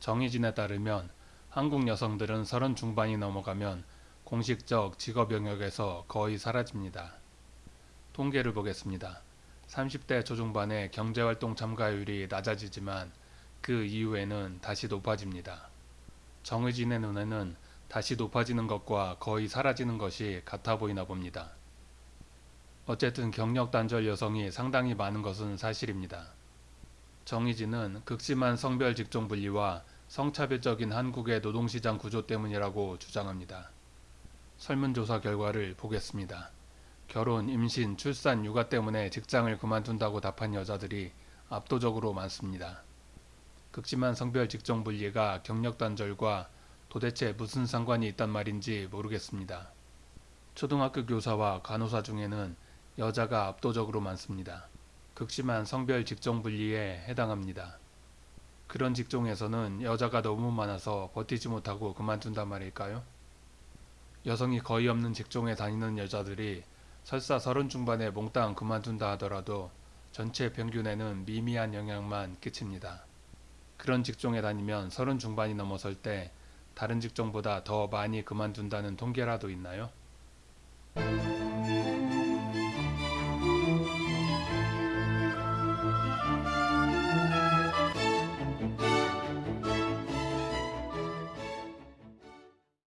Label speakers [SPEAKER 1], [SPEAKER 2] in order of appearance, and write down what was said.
[SPEAKER 1] 정의진에 따르면 한국 여성들은 서른 중반이 넘어가면 공식적 직업 영역에서 거의 사라집니다. 통계를 보겠습니다. 30대 초중반의 경제활동 참가율이 낮아지지만 그 이후에는 다시 높아집니다. 정의진의 눈에는 다시 높아지는 것과 거의 사라지는 것이 같아 보이나 봅니다. 어쨌든 경력 단절 여성이 상당히 많은 것은 사실입니다. 정의진은 극심한 성별 직종 분리와 성차별적인 한국의 노동시장 구조 때문이라고 주장합니다. 설문조사 결과를 보겠습니다. 결혼, 임신, 출산, 육아 때문에 직장을 그만둔다고 답한 여자들이 압도적으로 많습니다. 극심한 성별 직종 분리가 경력 단절과 도대체 무슨 상관이 있단 말인지 모르겠습니다. 초등학교 교사와 간호사 중에는 여자가 압도적으로 많습니다. 극심한 성별 직종 분리에 해당합니다. 그런 직종에서는 여자가 너무 많아서 버티지 못하고 그만둔단 말일까요? 여성이 거의 없는 직종에 다니는 여자들이 설사 서른 중반에 몽땅 그만둔다 하더라도 전체 평균에는 미미한 영향만 끼칩니다. 그런 직종에 다니면 서른 중반이 넘어설 때 다른 직종보다 더 많이 그만둔다는 통계라도 있나요?